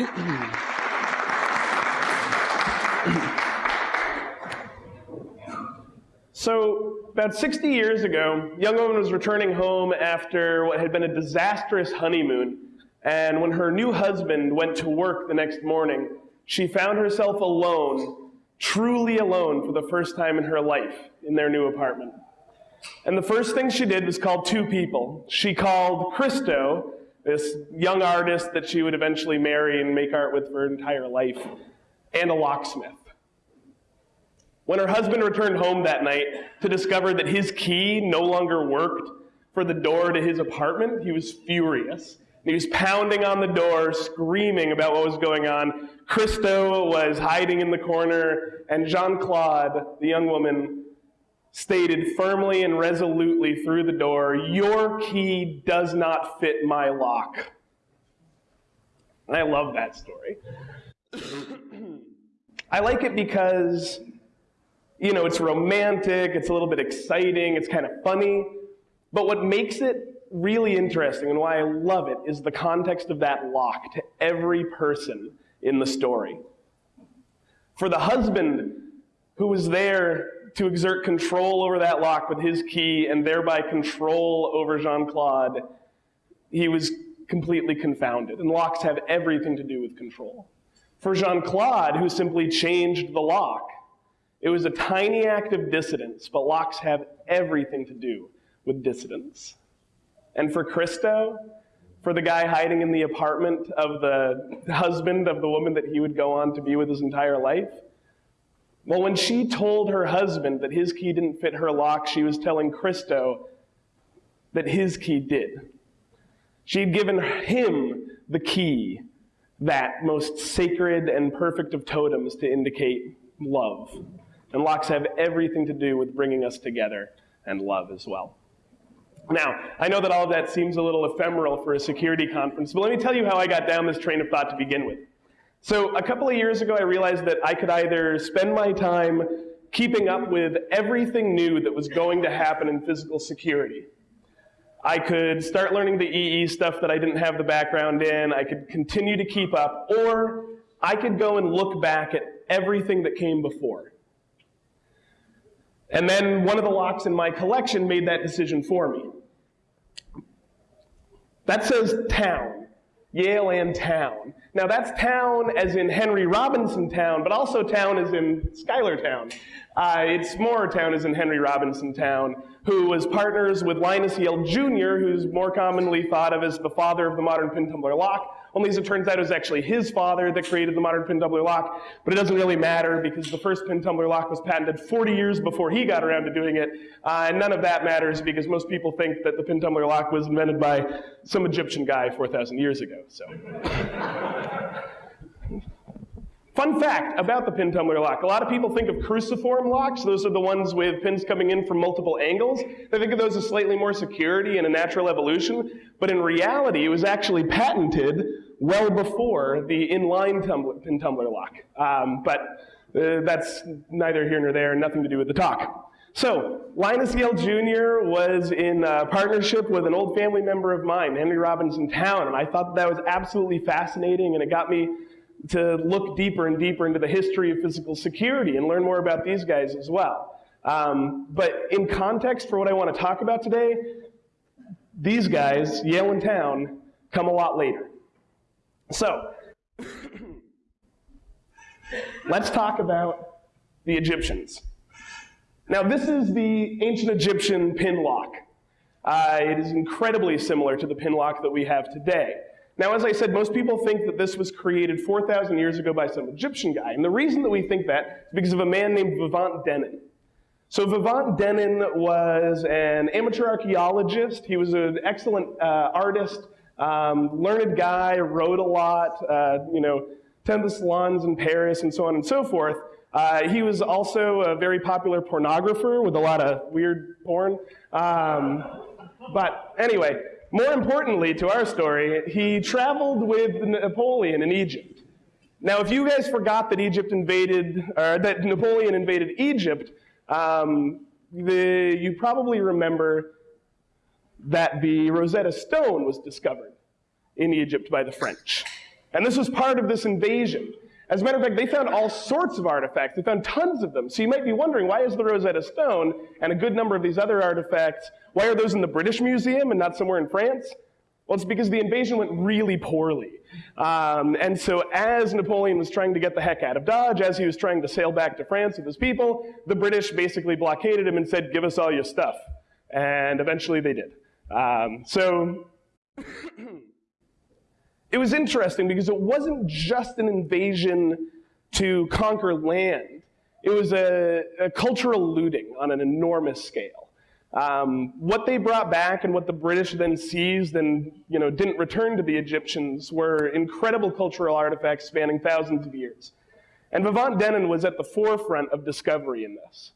So, about 60 years ago, young woman was returning home after what had been a disastrous honeymoon. And when her new husband went to work the next morning, she found herself alone, truly alone for the first time in her life in their new apartment. And the first thing she did was call two people. She called Christo, this young artist that she would eventually marry and make art with for her entire life, and a locksmith. When her husband returned home that night to discover that his key no longer worked for the door to his apartment, he was furious. He was pounding on the door, screaming about what was going on. Christo was hiding in the corner, and Jeanne-Claude, the young woman, stated firmly and resolutely through the door, Your key does not fit my lock. And I love that story. I like it because you know, it's romantic, it's a little bit exciting, it's kind of funny. But what makes it really interesting and why I love it is the context of that lock to every person in the story. For the husband who was there to exert control over that lock with his key and thereby control over Jeanne-Claude, he was completely confounded. And locks have everything to do with control. For Jeanne-Claude, who simply changed the lock, it was a tiny act of dissidence, but locks have everything to do with dissidence. And for Christo, for the guy hiding in the apartment of the husband of the woman that he would go on to be with his entire life, well, when she told her husband that his key didn't fit her lock, she was telling Christo that his key did. She had given him the key, that most sacred and perfect of totems to indicate love. And locks have everything to do with bringing us together and love as well. Now, I know that all of that seems a little ephemeral for a security conference, but let me tell you how I got down this train of thought to begin with. So, a couple of years ago, I realized that I could either spend my time keeping up with everything new that was going to happen in physical security. I could start learning the EE stuff that I didn't have the background in, I could continue to keep up, or I could go and look back at everything that came before. And then one of the locks in my collection made that decision for me. That says Towne, Yale and Towne. Now that's Towne as in Henry Robinson Towne, but also Towne as in Schuyler Towne. Uh, it's more Towne as in Henry Robinson Towne, who was partners with Linus Yale Jr., who's more commonly thought of as the father of the modern pin tumbler lock, only as it turns out, it was actually his father that created the modern pin tumbler lock, but it doesn't really matter because the first pin tumbler lock was patented 40 years before he got around to doing it, uh, and none of that matters because most people think that the pin tumbler lock was invented by some Egyptian guy 4,000 years ago. So. Fun fact about the pin tumbler lock. A lot of people think of cruciform locks. Those are the ones with pins coming in from multiple angles. They think of those as slightly more security and a natural evolution. But in reality, it was actually patented well before the inline tumbler, pin tumbler lock. Um, but uh, that's neither here nor there, nothing to do with the talk. So, Linus Yale Jr. was in partnership with an old family member of mine, Henry Robinson Towne, and I thought that was absolutely fascinating, and it got me to look deeper and deeper into the history of physical security and learn more about these guys as well. Um, but in context for what I want to talk about today, these guys, Yale and Towne, come a lot later. So, let's talk about the Egyptians. Now, this is the ancient Egyptian pin lock. Uh, it is incredibly similar to the pin lock that we have today. Now, as I said, most people think that this was created 4,000 years ago by some Egyptian guy. And the reason that we think that is because of a man named Vivant Denon. So Vivant Denon was an amateur archaeologist. He was an excellent uh, artist, um, learned guy, wrote a lot, uh, you know, attended the salons in Paris and so on and so forth. Uh, he was also a very popular pornographer with a lot of weird porn. Um, but anyway, more importantly to our story, he traveled with Napoleon in Egypt. Now, if you guys forgot that Egypt invaded, or that Napoleon invaded Egypt, um, the, you probably remember that the Rosetta Stone was discovered in Egypt by the French. And this was part of this invasion. As a matter of fact, they found all sorts of artifacts. They found tons of them. So you might be wondering, why is the Rosetta Stone and a good number of these other artifacts, why are those in the British Museum and not somewhere in France? Well, it's because the invasion went really poorly. Um, and so as Napoleon was trying to get the heck out of Dodge, as he was trying to sail back to France with his people, the British basically blockaded him and said, give us all your stuff. And eventually they did. Um, so it was interesting because it wasn't just an invasion to conquer land. It was a, a cultural looting on an enormous scale. Um, what they brought back and what the British then seized and you know, didn't return to the Egyptians were incredible cultural artifacts spanning thousands of years. And Vivant Denon was at the forefront of discovery in this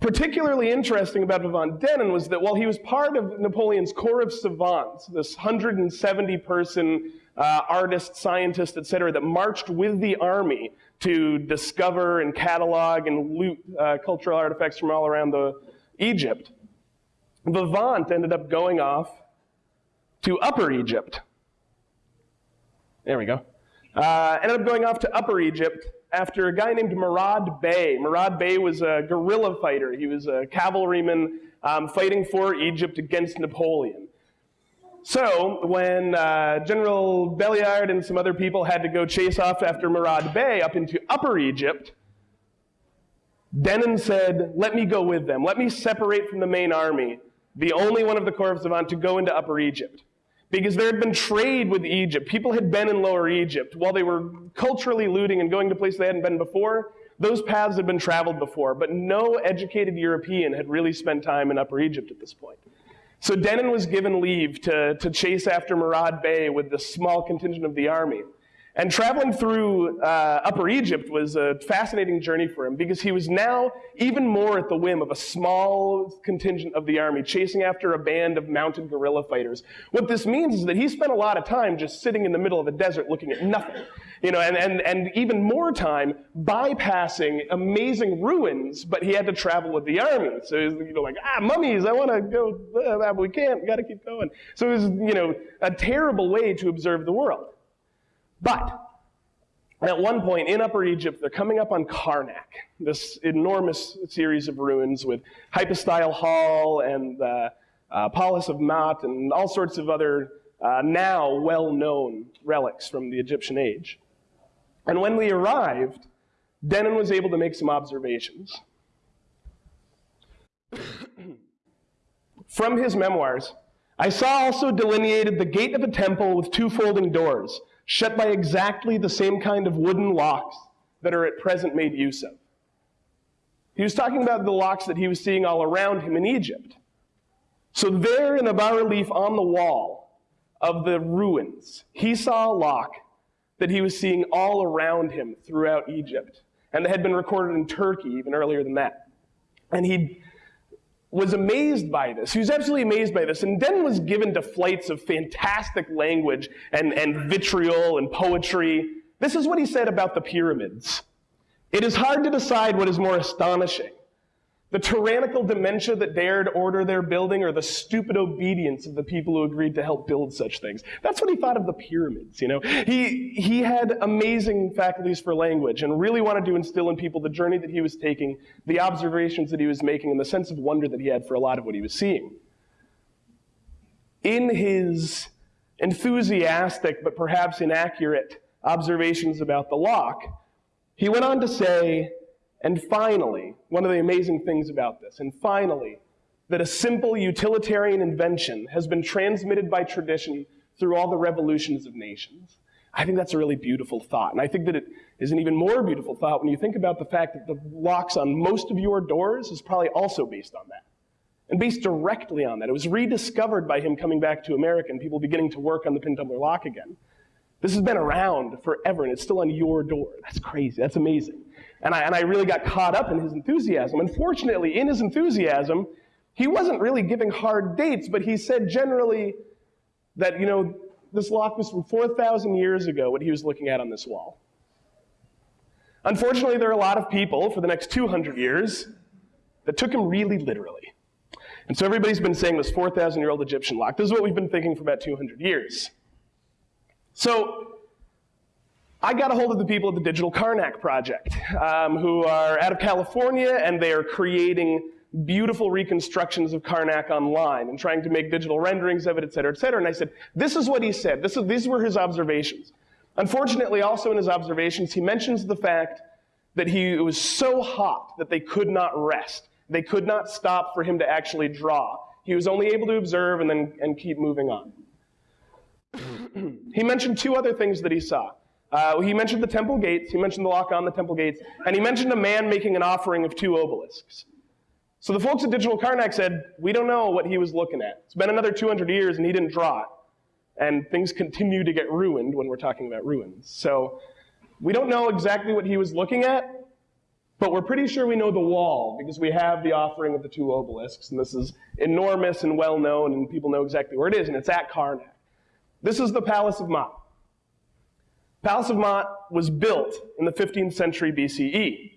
particularly interesting about Vivant Denon was that while he was part of Napoleon's Corps of Savants, this 170 person uh, artist, scientist, etc., that marched with the army to discover and catalog and loot uh, cultural artifacts from all around the Egypt, Vivant ended up going off to Upper Egypt. There we go. Uh, ended up going off to Upper Egypt after a guy named Murad Bey. Murad Bey was a guerrilla fighter. He was a cavalryman um, fighting for Egypt against Napoleon. So when uh, General Belliard and some other people had to go chase off after Murad Bey up into Upper Egypt, Denon said, let me go with them. Let me separate from the main army, the only one of the Corps of Savant to go into Upper Egypt because there had been trade with Egypt. People had been in Lower Egypt. While they were culturally looting and going to places they hadn't been before, those paths had been traveled before, but no educated European had really spent time in Upper Egypt at this point. So Denon was given leave to, to chase after Murad Bey with the small contingent of the army. And traveling through uh, Upper Egypt was a fascinating journey for him because he was now even more at the whim of a small contingent of the army chasing after a band of mounted guerrilla fighters. What this means is that he spent a lot of time just sitting in the middle of the desert looking at nothing. You know, and, and, and even more time bypassing amazing ruins, but he had to travel with the army. So he's you know, like, ah, mummies, I want to go, uh, we can't, got to keep going. So it was, you know, a terrible way to observe the world. But at one point in Upper Egypt, they're coming up on Karnak, this enormous series of ruins with Hypostyle Hall and the uh, Palace of Maat and all sorts of other uh, now well-known relics from the Egyptian age. And when we arrived, Denon was able to make some observations. From his memoirs, I saw also delineated the gate of a temple with two folding doors, shut by exactly the same kind of wooden locks that are at present made use of. He was talking about the locks that he was seeing all around him in Egypt. So there in a bas-relief on the wall of the ruins, he saw a lock that he was seeing all around him throughout Egypt, and that had been recorded in Turkey even earlier than that. And he was amazed by this. He was absolutely amazed by this. And then was given to flights of fantastic language and, and vitriol and poetry. This is what he said about the pyramids. It is hard to decide what is more astonishing the tyrannical dementia that dared order their building or the stupid obedience of the people who agreed to help build such things. That's what he thought of the pyramids, you know. He, he had amazing faculties for language and really wanted to instill in people the journey that he was taking, the observations that he was making, and the sense of wonder that he had for a lot of what he was seeing. In his enthusiastic but perhaps inaccurate observations about the lock, he went on to say, and finally, one of the amazing things about this, and finally, that a simple utilitarian invention has been transmitted by tradition through all the revolutions of nations. I think that's a really beautiful thought. And I think that it is an even more beautiful thought when you think about the fact that the locks on most of your doors is probably also based on that. And based directly on that. It was rediscovered by him coming back to America and people beginning to work on the pin tumbler lock again. This has been around forever and it's still on your door. That's crazy. That's amazing. And I, and I really got caught up in his enthusiasm. Unfortunately, in his enthusiasm, he wasn't really giving hard dates, but he said generally that, you know, this lock was from 4,000 years ago, what he was looking at on this wall. Unfortunately, there are a lot of people for the next 200 years that took him really literally. And so everybody's been saying this 4,000 year old Egyptian lock. This is what we've been thinking for about 200 years. So I got a hold of the people at the Digital Karnak Project, um, who are out of California, and they are creating beautiful reconstructions of Karnak online and trying to make digital renderings of it, et cetera, et cetera. And I said, this is what he said. This is, these were his observations. Unfortunately, also in his observations, he mentions the fact that he was so hot that they could not rest. They could not stop for him to actually draw. He was only able to observe and then and keep moving on. He mentioned two other things that he saw. Uh, he mentioned the temple gates, he mentioned the lock on the temple gates, and he mentioned a man making an offering of two obelisks. So the folks at Digital Karnak said, we don't know what he was looking at. It's been another 200 years and he didn't draw it. And things continue to get ruined when we're talking about ruins. So we don't know exactly what he was looking at, but we're pretty sure we know the wall because we have the offering of the two obelisks, and this is enormous and well known, and people know exactly where it is, and it's at Karnak. This is the Palace of Maat. Palace of Maat was built in the 15th century BCE,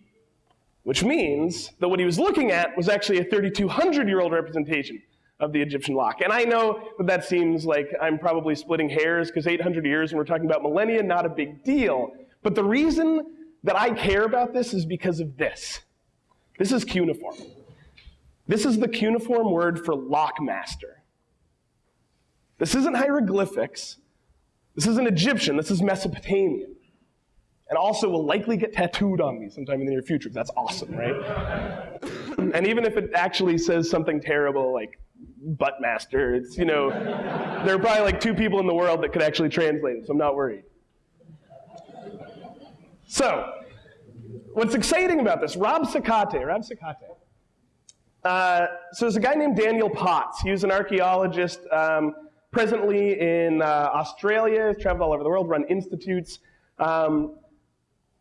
which means that what he was looking at was actually a 3,200 year old representation of the Egyptian lock. And I know that that seems like I'm probably splitting hairs because 800 years and we're talking about millennia, not a big deal. But the reason that I care about this is because of this. This is cuneiform. This is the cuneiform word for lockmaster. This isn't hieroglyphics. This isn't Egyptian. This is Mesopotamian. And also will likely get tattooed on me sometime in the near future. That's awesome, right? and even if it actually says something terrible like buttmaster, it's, you know, there are probably like two people in the world that could actually translate it, so I'm not worried. So, what's exciting about this, Rob Sakate, Rob Sakate. Uh, so there's a guy named Daniel Potts. He was an archaeologist um, presently in uh, Australia, traveled all over the world, run institutes. Um,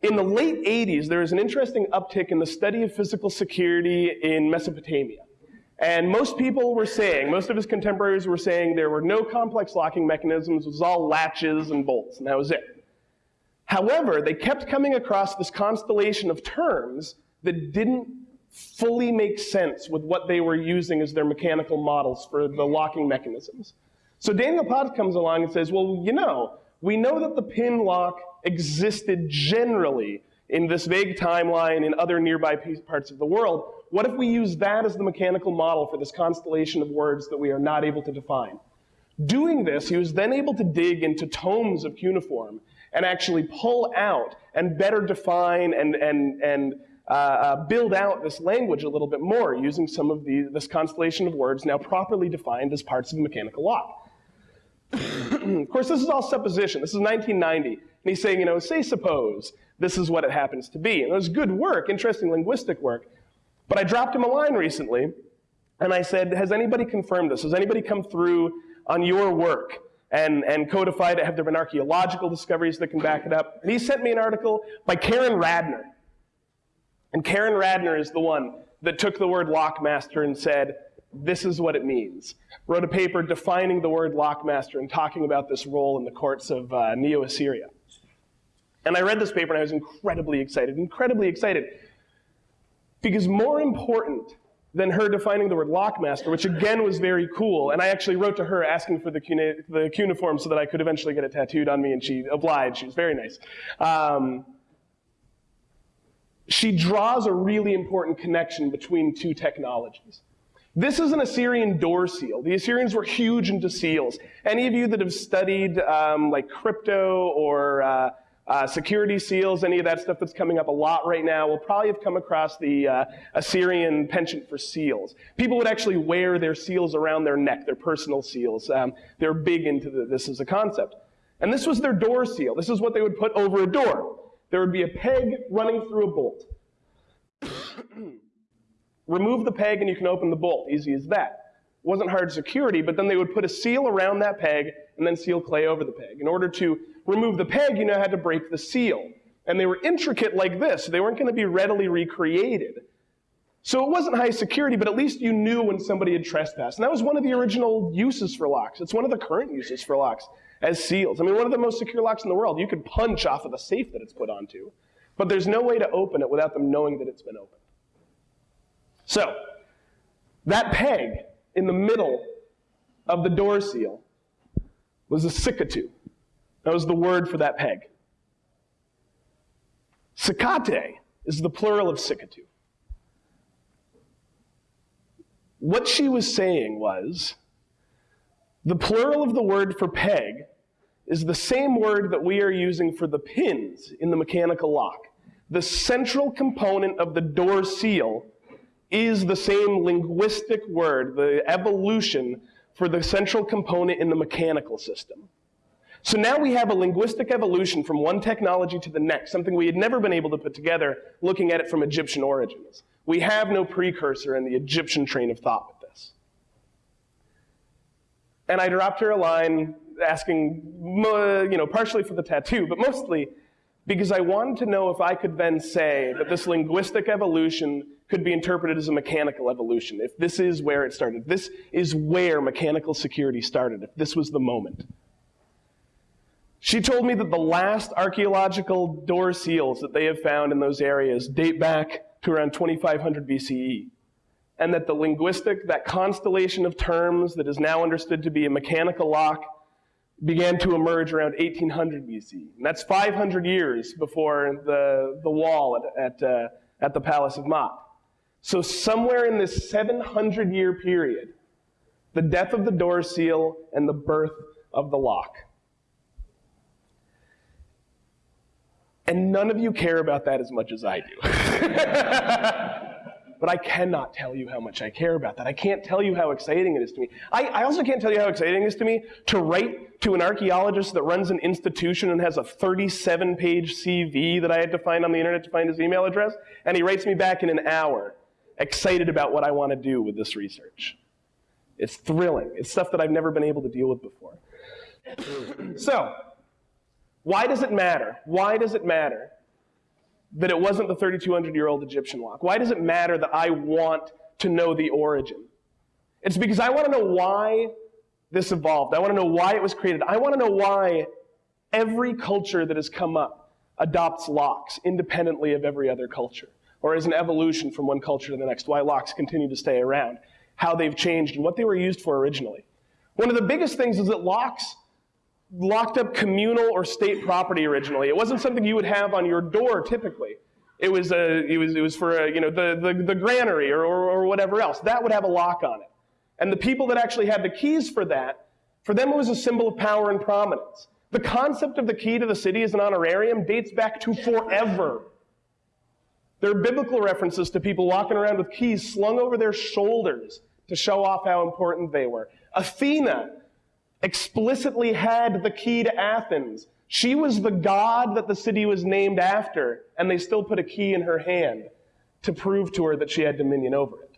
in the late 80s, there was an interesting uptick in the study of physical security in Mesopotamia. And most people were saying, most of his contemporaries were saying there were no complex locking mechanisms, it was all latches and bolts, and that was it. However, they kept coming across this constellation of terms that didn't fully make sense with what they were using as their mechanical models for the locking mechanisms. So Daniel Potts comes along and says, well, you know, we know that the pin lock existed generally in this vague timeline in other nearby parts of the world. What if we use that as the mechanical model for this constellation of words that we are not able to define? Doing this, he was then able to dig into tomes of cuneiform and actually pull out and better define and, and, and uh, uh, build out this language a little bit more using some of the, this constellation of words now properly defined as parts of a mechanical lock. Of course, this is all supposition. This is 1990. And he's saying, you know, say suppose this is what it happens to be. And it was good work, interesting linguistic work. But I dropped him a line recently, and I said, has anybody confirmed this? Has anybody come through on your work and, and codified it? Have there been archaeological discoveries that can back it up? And he sent me an article by Karen Radner. And Karen Radner is the one that took the word lockmaster and said, this is what it means. Wrote a paper defining the word lockmaster and talking about this role in the courts of uh, Neo-Assyria. And I read this paper and I was incredibly excited, incredibly excited. Because more important than her defining the word lockmaster, which again was very cool, and I actually wrote to her asking for the, the cuneiform so that I could eventually get it tattooed on me, and she obliged. She was very nice. Um, she draws a really important connection between two technologies. This is an Assyrian door seal. The Assyrians were huge into seals. Any of you that have studied um, like crypto or uh, uh, security seals, any of that stuff that's coming up a lot right now, will probably have come across the uh, Assyrian penchant for seals. People would actually wear their seals around their neck, their personal seals. Um, they're big into the, this as a concept. And this was their door seal. This is what they would put over a door. There would be a peg running through a bolt. Remove the peg and you can open the bolt. Easy as that. It wasn't hard security, but then they would put a seal around that peg and then seal clay over the peg. In order to remove the peg, you now had to break the seal. And they were intricate like this. So they weren't going to be readily recreated. So it wasn't high security, but at least you knew when somebody had trespassed. And that was one of the original uses for locks. It's one of the current uses for locks as seals. I mean, one of the most secure locks in the world. You could punch off of the safe that it's put onto. But there's no way to open it without them knowing that it's been opened. So, that peg in the middle of the door seal was a sikatu. That was the word for that peg. Sakate is the plural of sikatu. What she was saying was the plural of the word for peg is the same word that we are using for the pins in the mechanical lock. The central component of the door seal is the same linguistic word, the evolution for the central component in the mechanical system. So now we have a linguistic evolution from one technology to the next, something we had never been able to put together looking at it from Egyptian origins. We have no precursor in the Egyptian train of thought with this. And I dropped her a line asking, you know, partially for the tattoo, but mostly because I wanted to know if I could then say that this linguistic evolution could be interpreted as a mechanical evolution, if this is where it started. This is where mechanical security started, if this was the moment. She told me that the last archaeological door seals that they have found in those areas date back to around 2500 BCE. And that the linguistic, that constellation of terms that is now understood to be a mechanical lock, began to emerge around 1800 BCE. And that's 500 years before the, the wall at, at, uh, at the Palace of Maat. So, somewhere in this 700 year period, the death of the door seal and the birth of the lock. And none of you care about that as much as I do. but I cannot tell you how much I care about that. I can't tell you how exciting it is to me. I, I, also can't tell you how exciting it is to me to write to an archaeologist that runs an institution and has a 37 page CV that I had to find on the internet to find his email address, and he writes me back in an hour, excited about what I want to do with this research. It's thrilling. It's stuff that I've never been able to deal with before. so, why does it matter? Why does it matter that it wasn't the 3,200 year old Egyptian lock? Why does it matter that I want to know the origin? It's because I want to know why this evolved. I want to know why it was created. I want to know why every culture that has come up adopts locks independently of every other culture, or as an evolution from one culture to the next, why locks continue to stay around, how they've changed, and what they were used for originally. One of the biggest things is that locks locked up communal or state property originally. It wasn't something you would have on your door typically. It was, a, it was, it was for a, you know, the, the, the granary or, or, or whatever else. That would have a lock on it. And the people that actually had the keys for that, for them it was a symbol of power and prominence. The concept of the key to the city as an honorarium dates back to forever. There are biblical references to people walking around with keys slung over their shoulders to show off how important they were. Athena explicitly had the key to Athens. She was the god that the city was named after, and they still put a key in her hand to prove to her that she had dominion over it.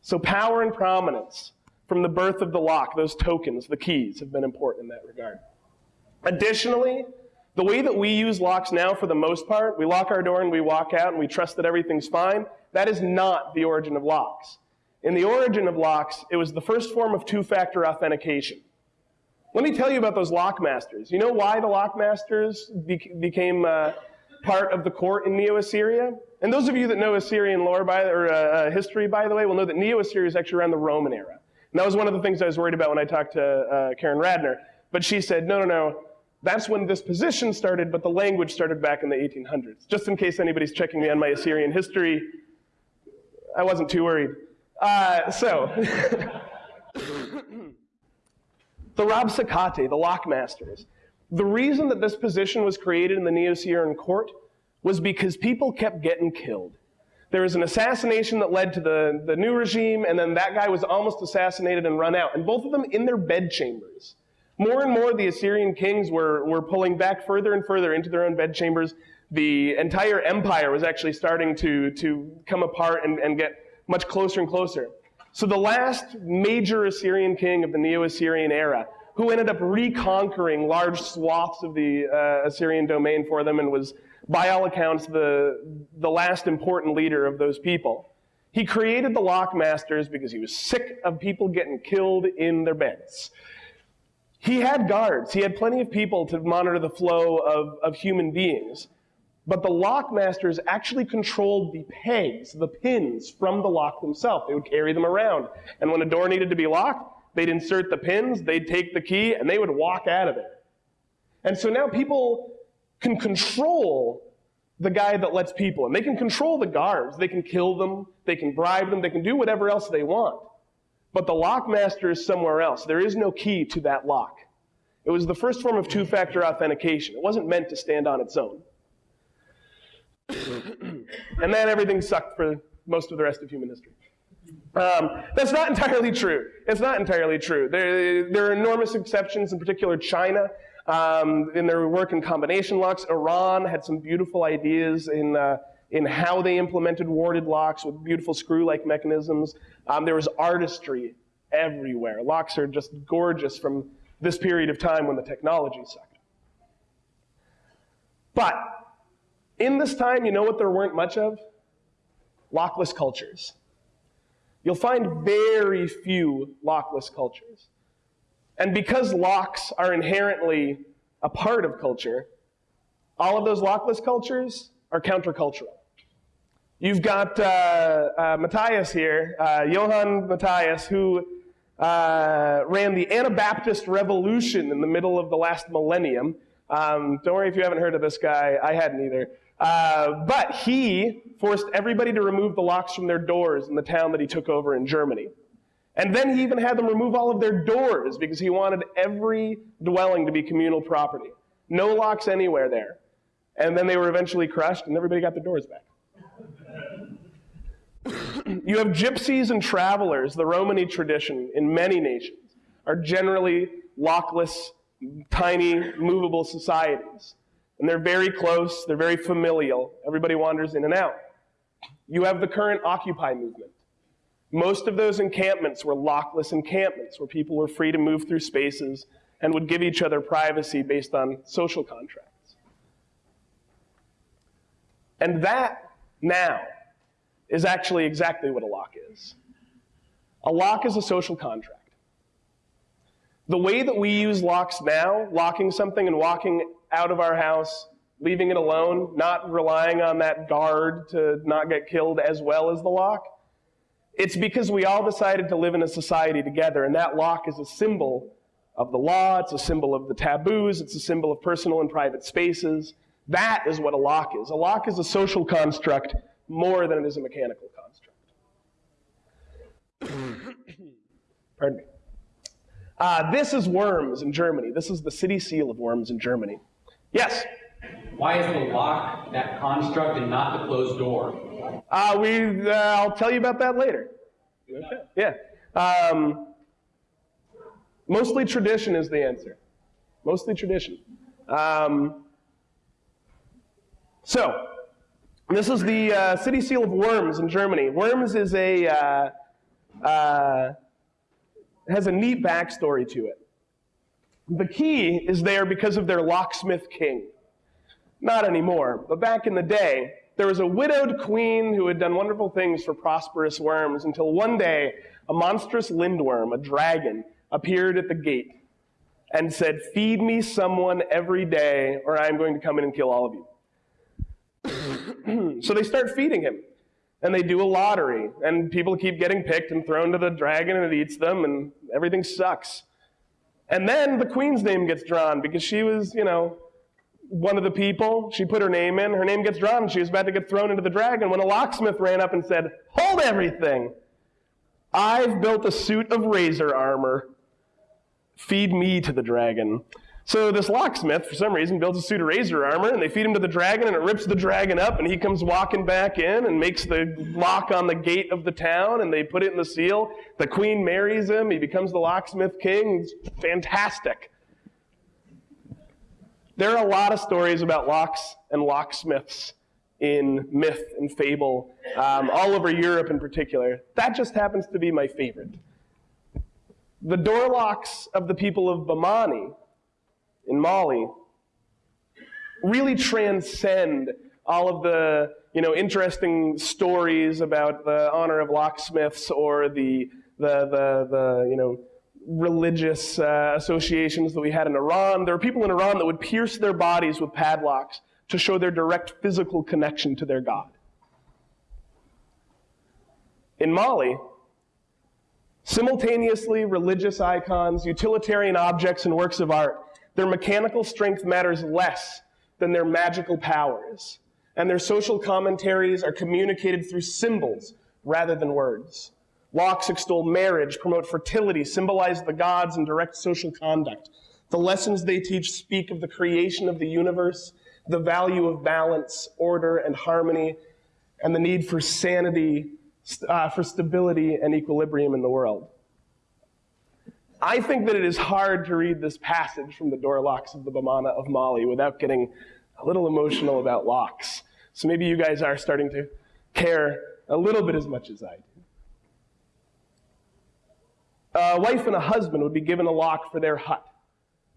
So, power and prominence from the birth of the lock, those tokens, the keys, have been important in that regard. Additionally, the way that we use locks now, for the most part, we lock our door and we walk out and we trust that everything's fine. That is not the origin of locks. In the origin of locks, it was the first form of two-factor authentication. Let me tell you about those lockmasters. You know why the lockmasters became uh, part of the court in Neo-Assyria? And those of you that know Assyrian lore by, or uh, uh, history, by the way, will know that Neo-Assyria is actually around the Roman era. And that was one of the things I was worried about when I talked to uh, Karen Radner. But she said, no, no, no, that's when this position started, but the language started back in the 1800s. Just in case anybody's checking me on my Assyrian history, I wasn't too worried. Uh, so, the Rabsakate, the lockmasters, the reason that this position was created in the Neo-Assyrian court was because people kept getting killed. There was an assassination that led to the, the new regime, and then that guy was almost assassinated and run out, and both of them in their bedchambers. More and more, the Assyrian kings were, were pulling back further and further into their own bedchambers. The entire empire was actually starting to, to come apart and, and get much closer and closer. So the last major Assyrian king of the Neo-Assyrian era, who ended up reconquering large swaths of the uh, Assyrian domain for them and was, by all accounts, the, the last important leader of those people. He created the lockmasters because he was sick of people getting killed in their beds. He had guards. He had plenty of people to monitor the flow of, of human beings. But the lockmasters actually controlled the pegs, the pins from the lock themselves. They would carry them around. And when a door needed to be locked, they'd insert the pins, they'd take the key, and they would walk out of there. And so now people can control the guy that lets people in. They can control the guards. They can kill them. They can bribe them. They can do whatever else they want. But the lockmaster is somewhere else. There is no key to that lock. It was the first form of two-factor authentication. It wasn't meant to stand on its own. and then everything sucked for most of the rest of human history. Um, that's not entirely true. It's not entirely true. There, there are enormous exceptions, in particular China, um, in their work in combination locks. Iran had some beautiful ideas in, uh, in how they implemented warded locks with beautiful screw-like mechanisms. Um, there was artistry everywhere. Locks are just gorgeous from this period of time when the technology sucked. But in this time, you know what there weren't much of? Lockless cultures. You'll find very few lockless cultures. And because locks are inherently a part of culture, all of those lockless cultures are countercultural. You've got uh, uh, Matthias here, uh, Johann Matthias, who uh, ran the Anabaptist Revolution in the middle of the last millennium. Um, don't worry if you haven't heard of this guy. I hadn't either. Uh, but he forced everybody to remove the locks from their doors in the town that he took over in Germany. And then he even had them remove all of their doors because he wanted every dwelling to be communal property. No locks anywhere there. And then they were eventually crushed and everybody got their doors back. You have gypsies and travelers, the Romany tradition in many nations, are generally lockless, tiny, movable societies. And they're very close, they're very familial. Everybody wanders in and out. You have the current Occupy movement. Most of those encampments were lockless encampments where people were free to move through spaces and would give each other privacy based on social contracts. And that now is actually exactly what a lock is. A lock is a social contract. The way that we use locks now, locking something and walking out of our house, leaving it alone, not relying on that guard to not get killed as well as the lock, it's because we all decided to live in a society together, and that lock is a symbol of the law, it's a symbol of the taboos, it's a symbol of personal and private spaces. That is what a lock is. A lock is a social construct more than it is a mechanical construct. Pardon me. Uh, this is Worms in Germany. This is the city seal of Worms in Germany. Yes? Why is the lock that construct and not the closed door? Uh, we, uh, I'll tell you about that later. Okay. Yeah. Um, mostly tradition is the answer. Mostly tradition. Um, so, this is the uh, city seal of Worms in Germany. Worms is a uh, uh, has a neat backstory to it. The key is there because of their locksmith king. Not anymore, but back in the day, there was a widowed queen who had done wonderful things for prosperous worms until one day a monstrous lindworm, a dragon, appeared at the gate and said, Feed me someone every day, or I'm going to come in and kill all of you. so they start feeding him. And they do a lottery, and people keep getting picked and thrown to the dragon, and it eats them, and everything sucks. And then the queen's name gets drawn because she was, you know, one of the people. She put her name in. Her name gets drawn. She was about to get thrown into the dragon when a locksmith ran up and said, Hold everything! I've built a suit of razor armor. Feed me to the dragon. So this locksmith, for some reason, builds a suit of razor armor, and they feed him to the dragon, and it rips the dragon up, and he comes walking back in and makes the lock on the gate of the town, and they put it in the seal. The queen marries him. He becomes the locksmith king. It's fantastic. There are a lot of stories about locks and locksmiths in myth and fable, um, all over Europe in particular. That just happens to be my favorite. The door locks of the people of Bamana in Mali really transcend all of the you know, interesting stories about the honor of locksmiths or the, the, the, the you know, religious uh, associations that we had in Iran. There were people in Iran that would pierce their bodies with padlocks to show their direct physical connection to their God. In Mali, Simultaneously, religious icons, utilitarian objects, and works of art, their mechanical strength matters less than their magical powers, and their social commentaries are communicated through symbols rather than words. Locks extol marriage, promote fertility, symbolize the gods, and direct social conduct. The lessons they teach speak of the creation of the universe, the value of balance, order, and harmony, and the need for sanity, uh, for stability, and equilibrium in the world. I think that it is hard to read this passage from the door locks of the Bamana of Mali without getting a little emotional about locks. So maybe you guys are starting to care a little bit as much as I do. A wife and a husband would be given a lock for their hut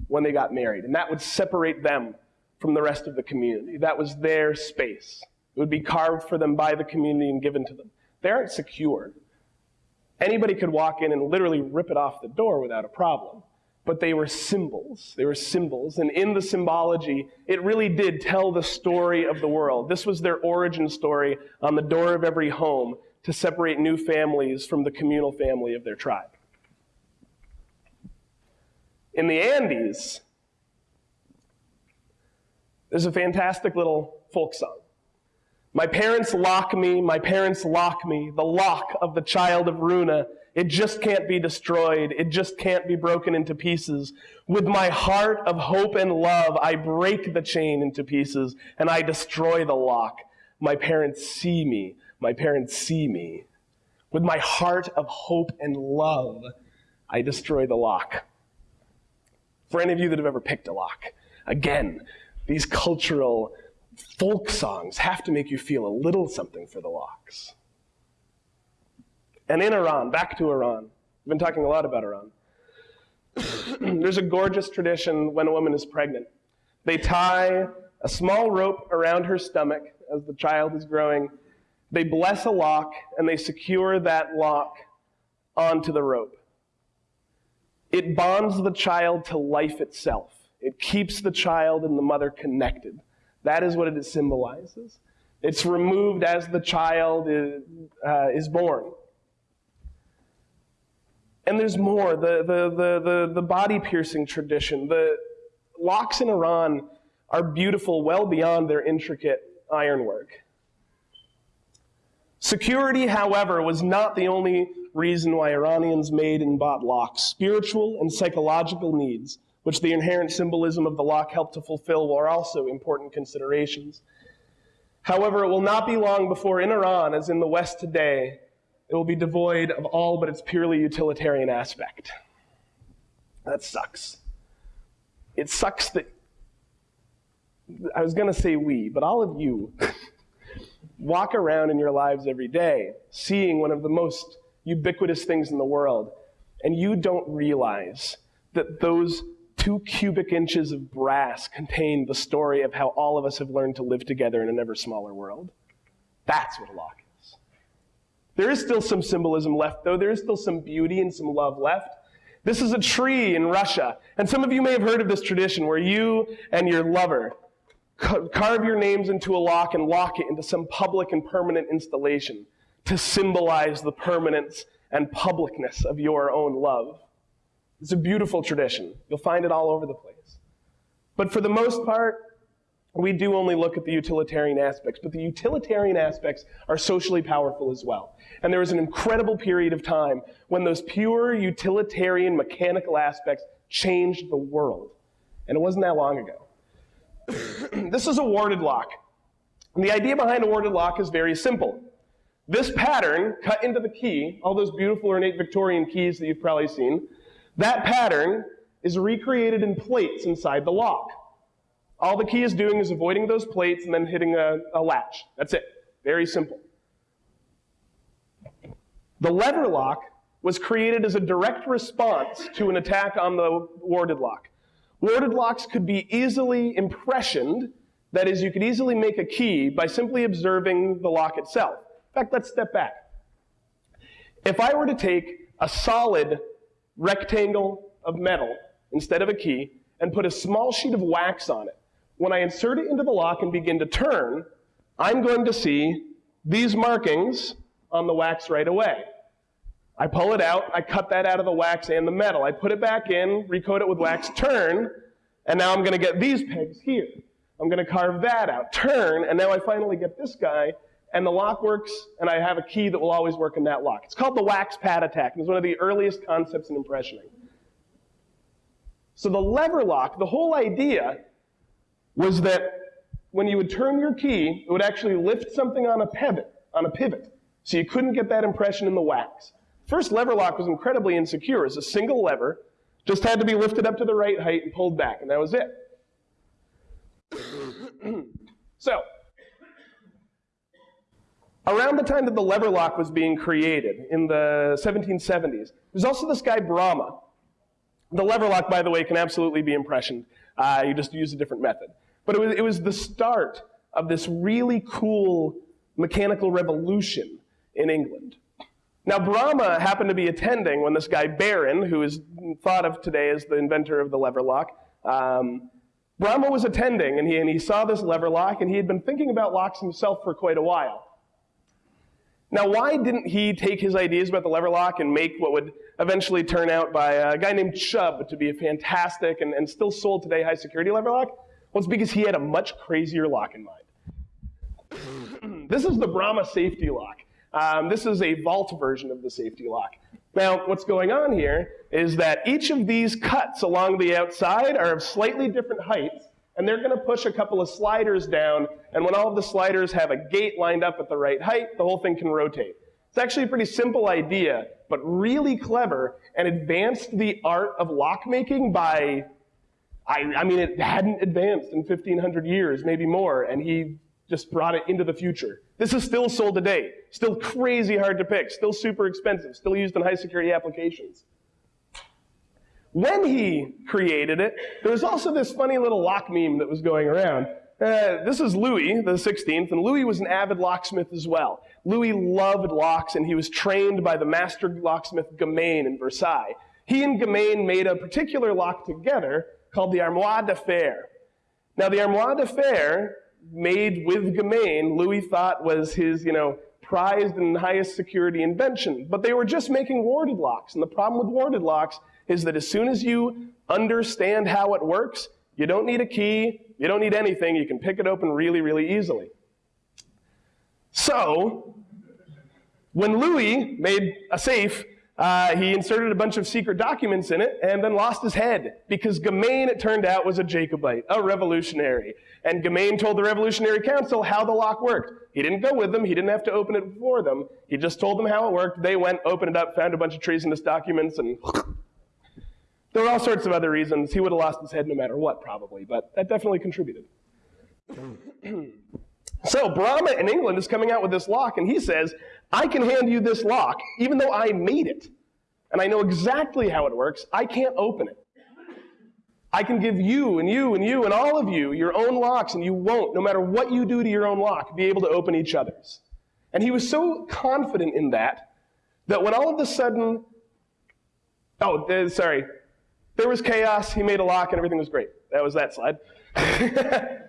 when they got married, and that would separate them from the rest of the community. That was their space. It would be carved for them by the community and given to them. They aren't secure. Anybody could walk in and literally rip it off the door without a problem. But they were symbols. They were symbols. And in the symbology, it really did tell the story of the world. This was their origin story on the door of every home to separate new families from the communal family of their tribe. In the Andes, there's a fantastic little folk song. My parents lock me, my parents lock me, the lock of the child of Runa. It just can't be destroyed. It just can't be broken into pieces. With my heart of hope and love, I break the chain into pieces and I destroy the lock. My parents see me. My parents see me. With my heart of hope and love, I destroy the lock. For any of you that have ever picked a lock, again, these cultural folk songs have to make you feel a little something for the locks. And in Iran, back to Iran, we've been talking a lot about Iran. There's a gorgeous tradition when a woman is pregnant. They tie a small rope around her stomach as the child is growing. They bless a lock and they secure that lock onto the rope. It bonds the child to life itself. It keeps the child and the mother connected. That is what it symbolizes. It's removed as the child is, uh, is born. And there's more. The, the, the, the, the body piercing tradition. The locks in Iran are beautiful well beyond their intricate ironwork. Security, however, was not the only reason why Iranians made and bought locks. Spiritual and psychological needs which the inherent symbolism of the lock helped to fulfill, were also important considerations. However, it will not be long before in Iran, as in the West today, it will be devoid of all but its purely utilitarian aspect. That sucks. It sucks that, I was going to say we, but all of you walk around in your lives every day seeing one of the most ubiquitous things in the world, and you don't realize that those two cubic inches of brass contain the story of how all of us have learned to live together in an ever smaller world. That's what a lock is. There is still some symbolism left, though. There is still some beauty and some love left. This is a tree in Russia. And some of you may have heard of this tradition where you and your lover carve your names into a lock and lock it into some public and permanent installation to symbolize the permanence and publicness of your own love. It's a beautiful tradition. You'll find it all over the place. But for the most part, we do only look at the utilitarian aspects, but the utilitarian aspects are socially powerful as well. And there was an incredible period of time when those pure utilitarian mechanical aspects changed the world. And it wasn't that long ago. this is a warded lock. And the idea behind a warded lock is very simple. This pattern, cut into the key, all those beautiful ornate Victorian keys that you've probably seen, that pattern is recreated in plates inside the lock. All the key is doing is avoiding those plates and then hitting a, a latch. That's it. Very simple. The lever lock was created as a direct response to an attack on the warded lock. Warded locks could be easily impressioned, that is, you could easily make a key by simply observing the lock itself. In fact, let's step back. If I were to take a solid rectangle of metal instead of a key and put a small sheet of wax on it. When I insert it into the lock and begin to turn, I'm going to see these markings on the wax right away. I pull it out, I cut that out of the wax and the metal. I put it back in, recoat it with wax, turn, and now I'm going to get these pegs here. I'm going to carve that out, turn, and now I finally get this guy, and the lock works, and I have a key that will always work in that lock. It's called the wax pad attack, and it's one of the earliest concepts in impressioning. So the lever lock, the whole idea was that when you would turn your key, it would actually lift something on a pivot, on a pivot. So you couldn't get that impression in the wax. First lever lock was incredibly insecure. It was a single lever, just had to be lifted up to the right height and pulled back, and that was it. so, around the time that the lever lock was being created, in the 1770s, there's also this guy Bramah. The lever lock, by the way, can absolutely be impressioned. Uh, you just use a different method. But it was, it was the start of this really cool mechanical revolution in England. Now, Bramah happened to be attending when this guy Barron, who is thought of today as the inventor of the lever lock, um, Bramah was attending and he, and he saw this lever lock and he had been thinking about locks himself for quite a while. Now, why didn't he take his ideas about the lever lock and make what would eventually turn out by a guy named Chubb to be a fantastic and, and still sold today high security lever lock? Well, it's because he had a much crazier lock in mind. this is the Bramah safety lock. Um, this is a vault version of the safety lock. Now, what's going on here is that each of these cuts along the outside are of slightly different heights, and they're going to push a couple of sliders down, and when all of the sliders have a gate lined up at the right height, the whole thing can rotate. It's actually a pretty simple idea, but really clever, and advanced the art of lockmaking by, I, I mean, it hadn't advanced in 1500 years, maybe more, and he just brought it into the future. This is still sold today. Still crazy hard to pick. Still super expensive. Still used in high security applications. When he created it, there was also this funny little lock meme that was going around. Uh, this is Louis the 16th, and Louis was an avid locksmith as well. Louis loved locks, and he was trained by the master locksmith Gamain in Versailles. He and Gamain made a particular lock together called the Armoire de Fer. Now, the Armoire de Fer made with Gamain, Louis thought was his, you know, prized and highest security invention. But they were just making warded locks. And the problem with warded locks is that as soon as you understand how it works, you don't need a key, you don't need anything, you can pick it open really, really easily. So, when Louis made a safe, uh, he inserted a bunch of secret documents in it and then lost his head because Gamain, it turned out, was a Jacobite, a revolutionary. And Gamain told the Revolutionary Council how the lock worked. He didn't go with them. He didn't have to open it for them. He just told them how it worked. They went, opened it up, found a bunch of treasonous documents, and there were all sorts of other reasons. He would have lost his head no matter what, probably, but that definitely contributed. so Bramah in England is coming out with this lock, and he says, I can hand you this lock, even though I made it, and I know exactly how it works. I can't open it. I can give you and you and you and all of you your own locks, and you won't, no matter what you do to your own lock, be able to open each other's. And he was so confident in that that when all of a sudden, oh, there, sorry, there was chaos, he made a lock, and everything was great. That was that slide.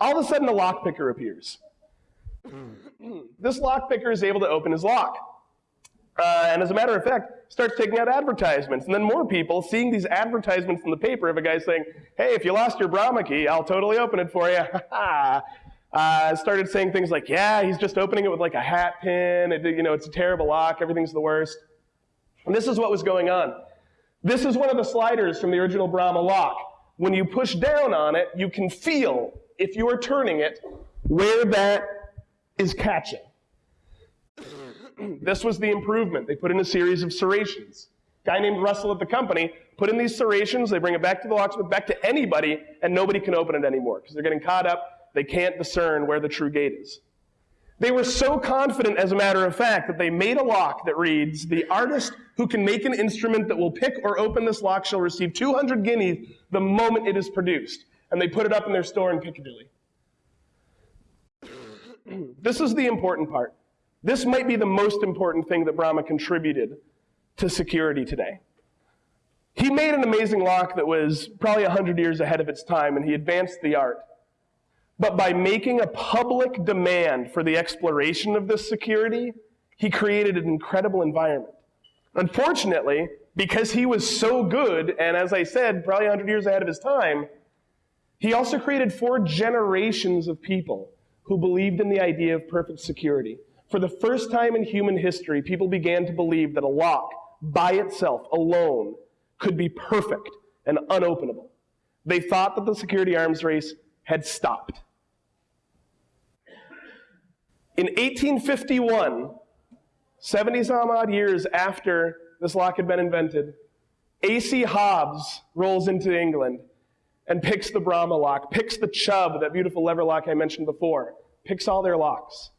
all of a sudden, a lock picker appears. this lock picker is able to open his lock. Uh, and as a matter of fact, starts taking out advertisements. And then more people seeing these advertisements in the paper of a guy saying, hey, if you lost your Bramah key, I'll totally open it for you. uh, started saying things like, yeah, he's just opening it with like a hat pin. It, you know, it's a terrible lock. Everything's the worst. And this is what was going on. This is one of the sliders from the original Bramah lock. When you push down on it, you can feel, if you are turning it, where that is catching. this was the improvement. They put in a series of serrations. Guy named Russell at the company put in these serrations, they bring it back to the locksmith, back to anybody, and nobody can open it anymore because they're getting caught up. They can't discern where the true gate is. They were so confident, as a matter of fact, that they made a lock that reads, The artist who can make an instrument that will pick or open this lock shall receive 200 guineas the moment it is produced. And they put it up in their store in Piccadilly. this is the important part. This might be the most important thing that Bramah contributed to security today. He made an amazing lock that was probably 100 years ahead of its time, and he advanced the art. But by making a public demand for the exploration of this security, he created an incredible environment. Unfortunately, because he was so good, and as I said, probably 100 years ahead of his time, he also created four generations of people who believed in the idea of perfect security. For the first time in human history, people began to believe that a lock, by itself, alone, could be perfect and unopenable. They thought that the security arms race had stopped. In 1851, 70 some odd years after this lock had been invented, A.C. Hobbs rolls into England and picks the Bramah lock, picks the Chubb, that beautiful lever lock I mentioned before, picks all their locks.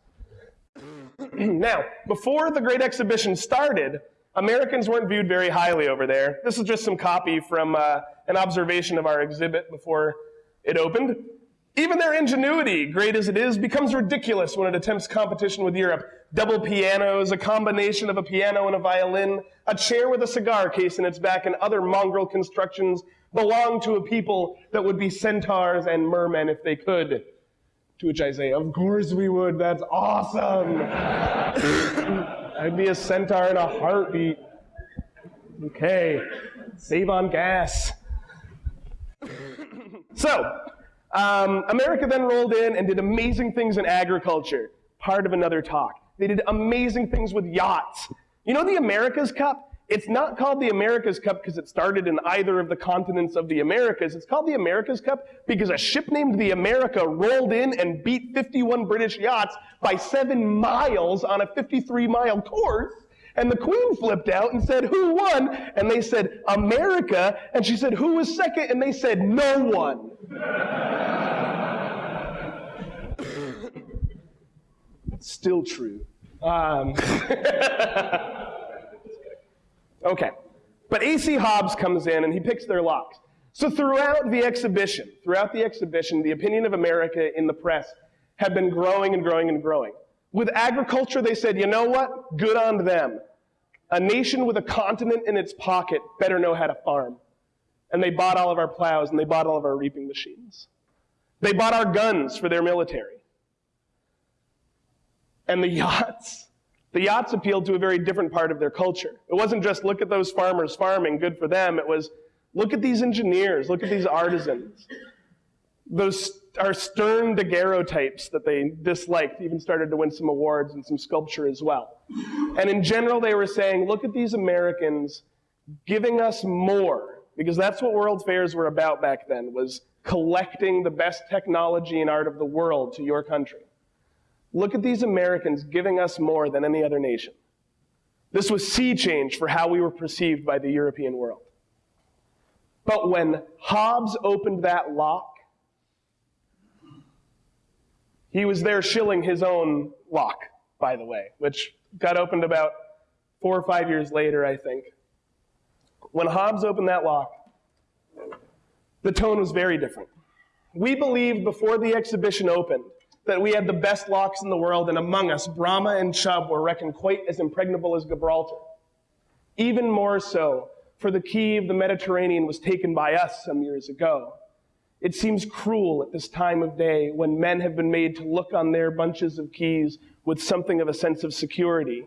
now, before the Great Exhibition started, Americans weren't viewed very highly over there. This is just some copy from uh, an observation of our exhibit before it opened. Even their ingenuity, great as it is, becomes ridiculous when it attempts competition with Europe. Double pianos, a combination of a piano and a violin, a chair with a cigar case in its back, and other mongrel constructions belong to a people that would be centaurs and mermen if they could. To which I say, Of course we would, that's awesome! I'd be a centaur in a heartbeat. Okay, save on gas. so, um, America then rolled in and did amazing things in agriculture, part of another talk. They did amazing things with yachts. You know the America's Cup? It's not called the America's Cup because it started in either of the continents of the Americas. It's called the America's Cup because a ship named the America rolled in and beat 51 British yachts by seven miles on a 53 mile course. And the queen flipped out and said, Who won? And they said, America. And she said, Who was second? And they said, No one. Still true. Um, okay. But A.C. Hobbs comes in and he picks their locks. So throughout the exhibition, throughout the exhibition, the opinion of America in the press had been growing and growing and growing. With agriculture, they said, you know what? Good on them. A nation with a continent in its pocket better know how to farm. And they bought all of our plows and they bought all of our reaping machines. They bought our guns for their military. And the yachts. The yachts appealed to a very different part of their culture. It wasn't just look at those farmers farming, good for them. It was look at these engineers, look at these artisans. Those are stern daguerreotypes that they disliked, even started to win some awards and some sculpture as well. And in general, they were saying, look at these Americans giving us more, because that's what world fairs were about back then, was collecting the best technology and art of the world to your country. Look at these Americans giving us more than any other nation. This was sea change for how we were perceived by the European world. But when Hobbs opened that lock, he was there shilling his own lock, by the way, which got opened about four or five years later, I think. When Hobbs opened that lock, the tone was very different. We believed before the exhibition opened that we had the best locks in the world, and among us, Bramah and Chubb were reckoned quite as impregnable as Gibraltar. Even more so, for the key of the Mediterranean was taken by us some years ago. It seems cruel at this time of day when men have been made to look on their bunches of keys with something of a sense of security,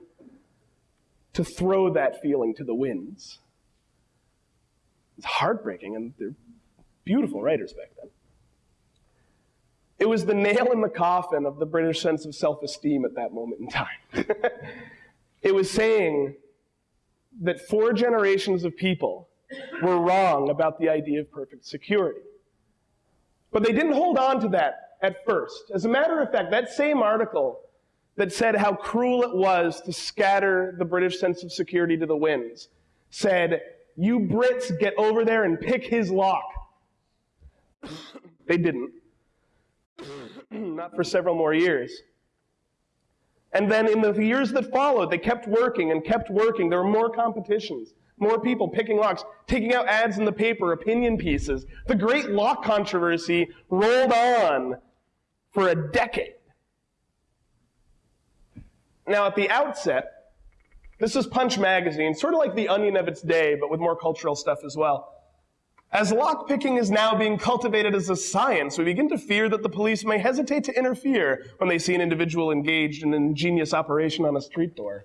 to throw that feeling to the winds. It's heartbreaking, and they're beautiful writers back then. It was the nail in the coffin of the British sense of self esteem at that moment in time. it was saying that four generations of people were wrong about the idea of perfect security. But they didn't hold on to that at first. As a matter of fact, that same article that said how cruel it was to scatter the British sense of security to the winds said, You Brits get over there and pick his lock. they didn't. Not for several more years. And then in the years that followed, they kept working and kept working. There were more competitions. More people picking locks, taking out ads in the paper, opinion pieces. The great lock controversy rolled on for a decade. Now, at the outset, this is Punch Magazine, sort of like the onion of its day, but with more cultural stuff as well. As lockpicking is now being cultivated as a science, we begin to fear that the police may hesitate to interfere when they see an individual engaged in an ingenious operation on a street door.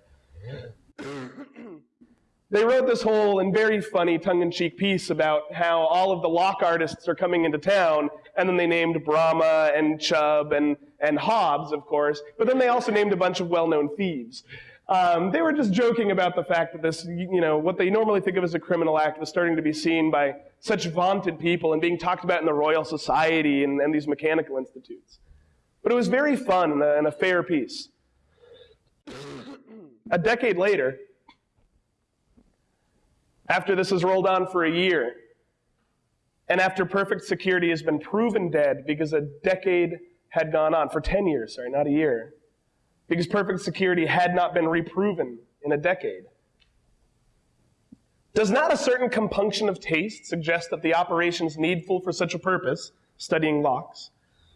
They wrote this whole and very funny tongue-in-cheek piece about how all of the lock artists are coming into town, and then they named Bramah and Chubb and, and Hobbs, of course, but then they also named a bunch of well-known thieves. Um, they were just joking about the fact that this, you know, what they normally think of as a criminal act was starting to be seen by such vaunted people and being talked about in the Royal Society and, and these mechanical institutes. But it was very fun and a, and a fair piece. a decade later, after this has rolled on for a year, and after perfect security has been proven dead because a decade had gone on, for 10 years, sorry, not a year, because perfect security had not been reproven in a decade. Does not a certain compunction of taste suggest that the operations needful for such a purpose, studying locks,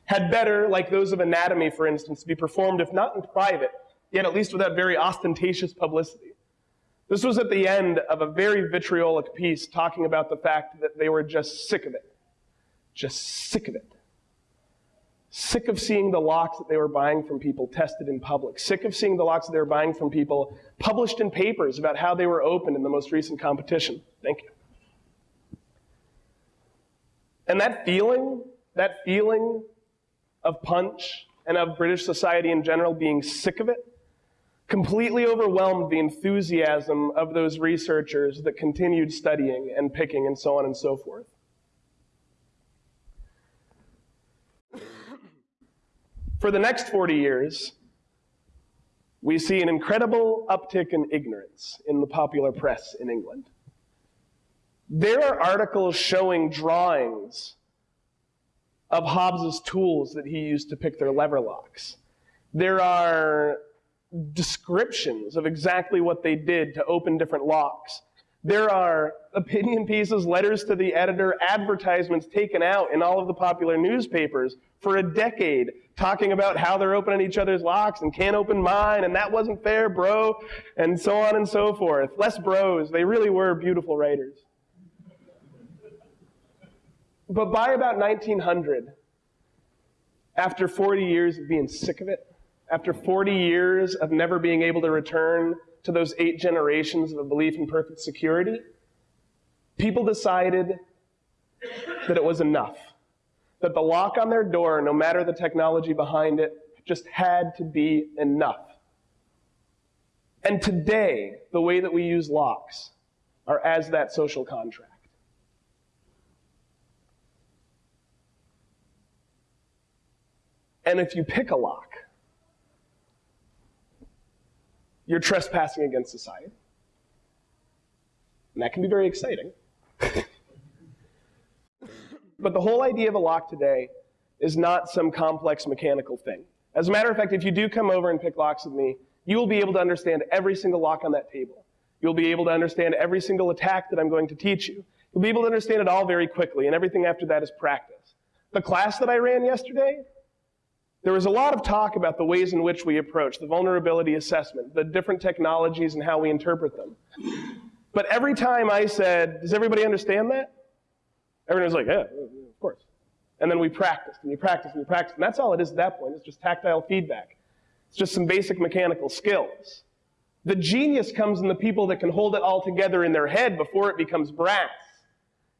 had better, like those of anatomy, for instance, be performed, if not in private, yet at least without very ostentatious publicity? This was at the end of a very vitriolic piece talking about the fact that they were just sick of it. Just sick of it. Sick of seeing the locks that they were buying from people tested in public. Sick of seeing the locks that they were buying from people published in papers about how they were opened in the most recent competition. Thank you. And that feeling, that feeling of punch and of British society in general being sick of it, completely overwhelmed the enthusiasm of those researchers that continued studying and picking and so on and so forth. For the next 40 years, we see an incredible uptick in ignorance in the popular press in England. There are articles showing drawings of Hobbs's tools that he used to pick their lever locks. There are descriptions of exactly what they did to open different locks. There are opinion pieces, letters to the editor, advertisements taken out in all of the popular newspapers for a decade talking about how they're opening each other's locks and can't open mine and that wasn't fair, bro, and so on and so forth. Less bros. They really were beautiful writers. But by about 1900, after 40 years of being sick of it, after 40 years of never being able to return to those eight generations of a belief in perfect security, people decided that it was enough that the lock on their door, no matter the technology behind it, just had to be enough. And today, the way that we use locks are as that social contract. And if you pick a lock, you're trespassing against society. And that can be very exciting. But the whole idea of a lock today is not some complex mechanical thing. As a matter of fact, if you do come over and pick locks with me, you will be able to understand every single lock on that table. You'll be able to understand every single attack that I'm going to teach you. You'll be able to understand it all very quickly, and everything after that is practice. The class that I ran yesterday, there was a lot of talk about the ways in which we approach the vulnerability assessment, the different technologies and how we interpret them. But every time I said, does everybody understand that? Everyone was like, yeah, of course. And then we practiced, and you practiced, and you practiced. And that's all it is at that point. It's just tactile feedback. It's just some basic mechanical skills. The genius comes in the people that can hold it all together in their head before it becomes brass,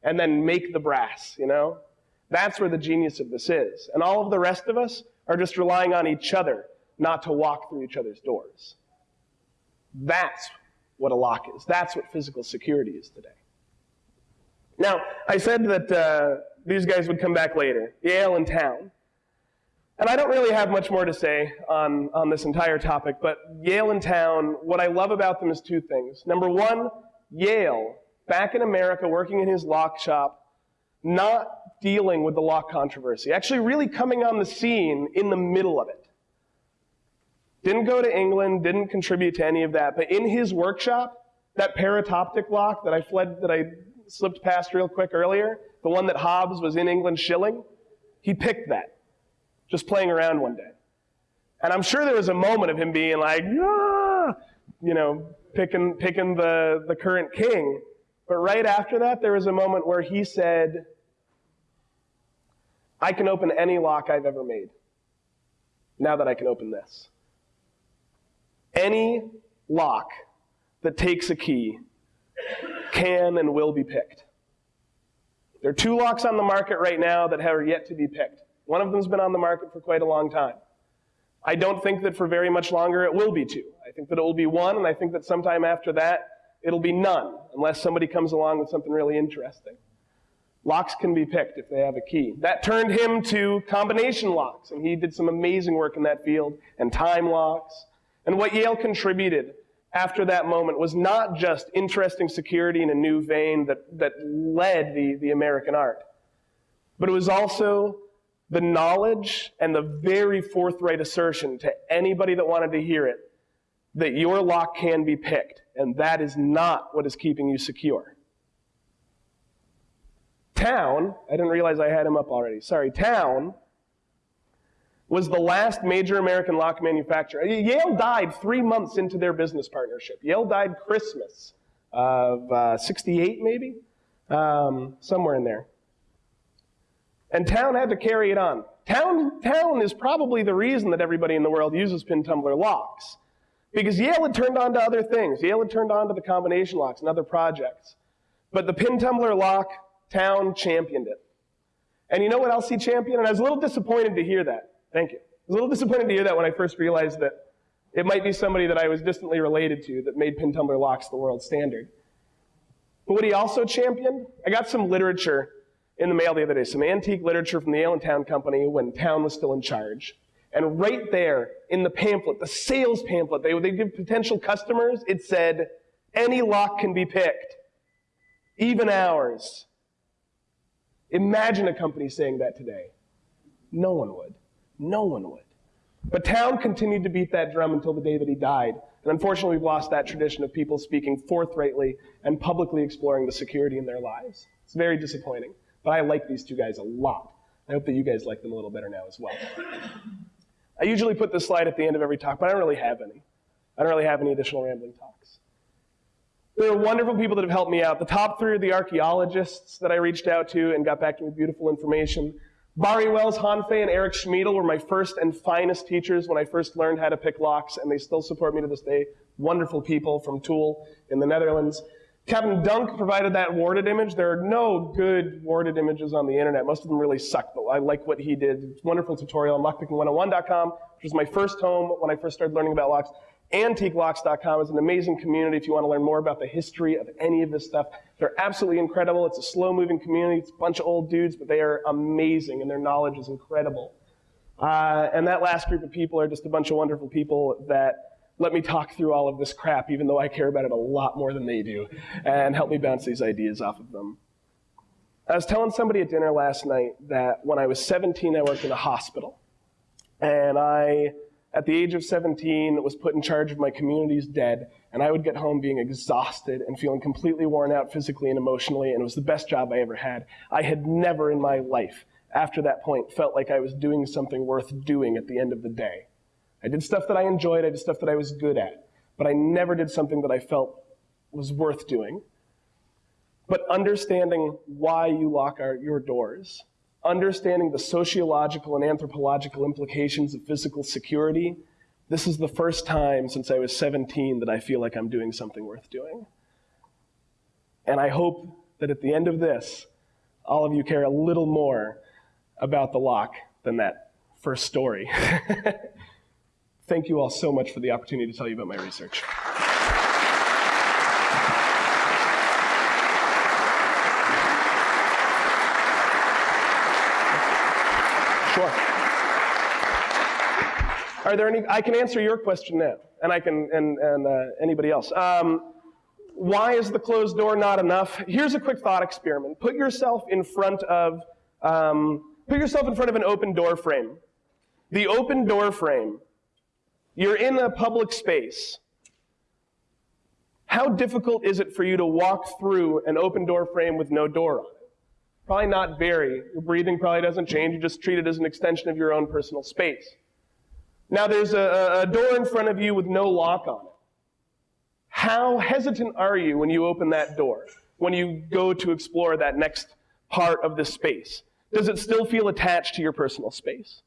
and then make the brass, you know? That's where the genius of this is. And all of the rest of us are just relying on each other not to walk through each other's doors. That's what a lock is. That's what physical security is today. Now, I said that uh, these guys would come back later, Yale and Towne. And I don't really have much more to say on, on this entire topic, but Yale and Towne, what I love about them is two things. Number one, Yale, back in America, working in his lock shop, not dealing with the lock controversy, actually really coming on the scene in the middle of it. Didn't go to England, didn't contribute to any of that, but in his workshop, that parautoptic lock that I fled, that I slipped past real quick earlier, the one that Hobbs was in England shilling, he picked that, just playing around one day. And I'm sure there was a moment of him being like, ah, you know, picking, picking the, the current king. But right after that, there was a moment where he said, I can open any lock I've ever made. Now that I can open this. Any lock that takes a key can and will be picked. There are two locks on the market right now that have yet to be picked. One of them's been on the market for quite a long time. I don't think that for very much longer it will be two. I think that it will be one, and I think that sometime after that it'll be none, unless somebody comes along with something really interesting. Locks can be picked if they have a key. That turned him to combination locks, and he did some amazing work in that field, and time locks. And what Yale contributed after that moment was not just interesting security in a new vein that, that led the, the American art, but it was also the knowledge and the very forthright assertion to anybody that wanted to hear it that your lock can be picked, and that is not what is keeping you secure. Towne, I didn't realize I had him up already. Sorry, Towne was the last major American lock manufacturer. Yale died three months into their business partnership. Yale died Christmas of uh, 68, maybe? Um, somewhere in there. And Towne had to carry it on. Towne, Towne is probably the reason that everybody in the world uses pin tumbler locks. Because Yale had turned on to other things. Yale had turned on to the combination locks and other projects. But the pin tumbler lock Towne championed it. And you know what else he championed? And I was a little disappointed to hear that. Thank you. I was a little disappointed to hear that when I first realized that it might be somebody that I was distantly related to that made pin tumbler locks the world standard. But what he also championed, I got some literature in the mail the other day, some antique literature from the Yale and Towne Company when Towne was still in charge. And right there in the pamphlet, the sales pamphlet they, they give potential customers, it said, any lock can be picked, even ours. Imagine a company saying that today. No one would. No one would. But Towne continued to beat that drum until the day that he died. And unfortunately, we've lost that tradition of people speaking forthrightly and publicly exploring the security in their lives. It's very disappointing. But I like these two guys a lot. I hope that you guys like them a little better now as well. I usually put this slide at the end of every talk, but I don't really have any. I don't really have any additional rambling talks. There are wonderful people that have helped me out. The top three are the archaeologists that I reached out to and got back to me with beautiful information. Barry Wels, Hanfei, and Eric Schmiedl were my first and finest teachers when I first learned how to pick locks, and they still support me to this day. Wonderful people from TOOOL in the Netherlands. Kevin Dunk provided that warded image. There are no good warded images on the internet. Most of them really suck, but I like what he did. Wonderful tutorial on lockpicking101.com, which was my first home when I first started learning about locks. AntiqueLocks.com is an amazing community if you want to learn more about the history of any of this stuff. They're absolutely incredible. It's a slow moving community. It's a bunch of old dudes, but they are amazing and their knowledge is incredible. Uh, and that last group of people are just a bunch of wonderful people that let me talk through all of this crap, even though I care about it a lot more than they do, and help me bounce these ideas off of them. I was telling somebody at dinner last night that when I was 17, I worked in a hospital. And I at the age of 17, was put in charge of my community's dead, and I would get home being exhausted and feeling completely worn out physically and emotionally, and it was the best job I ever had. I had never in my life, after that point, felt like I was doing something worth doing at the end of the day. I did stuff that I enjoyed, I did stuff that I was good at, but I never did something that I felt was worth doing. But understanding why you lock our, your doors understanding the sociological and anthropological implications of physical security, this is the first time since I was 17 that I feel like I'm doing something worth doing. And I hope that at the end of this, all of you care a little more about the lock than that first story. Thank you all so much for the opportunity to tell you about my research. Sure. Are there any? I can answer your question now, and I can, and, and uh, anybody else. Um, why is the closed door not enough? Here's a quick thought experiment. Put yourself in front of, um, put yourself in front of an open door frame. The open door frame. You're in a public space. How difficult is it for you to walk through an open door frame with no door on it? Probably not very. Your breathing probably doesn't change. You just treat it as an extension of your own personal space. Now there's a, a door in front of you with no lock on it. How hesitant are you when you open that door? When you go to explore that next part of the space? Does it still feel attached to your personal space?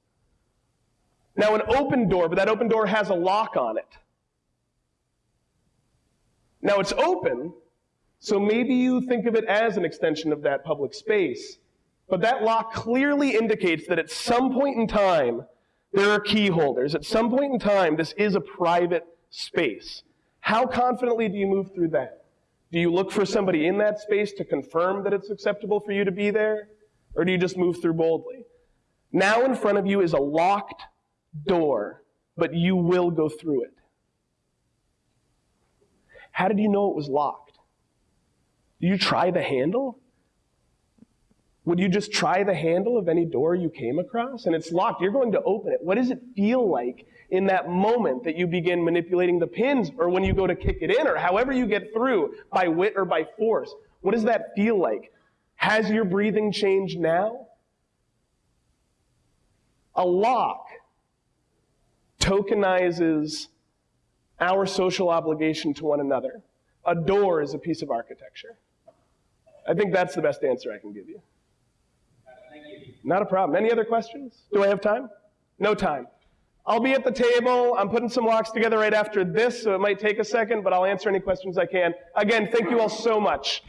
Now, an open door, but that open door has a lock on it. Now, it's open, So maybe you think of it as an extension of that public space. But that lock clearly indicates that at some point in time, there are key holders. At some point in time, this is a private space. How confidently do you move through that? Do you look for somebody in that space to confirm that it's acceptable for you to be there? Or do you just move through boldly? Now in front of you is a locked door, but you will go through it. How did you know it was locked? Did you try the handle? Would you just try the handle of any door you came across? And it's locked. You're going to open it. What does it feel like in that moment that you begin manipulating the pins or when you go to kick it in or however you get through by wit or by force? What does that feel like? Has your breathing changed now? A lock tokenizes our social obligation to one another. A door is a piece of architecture. I think that's the best answer I can give you. Not a problem. Any other questions? Do I have time? No time. I'll be at the table. I'm putting some locks together right after this, so it might take a second, but I'll answer any questions I can. Again, thank you all so much.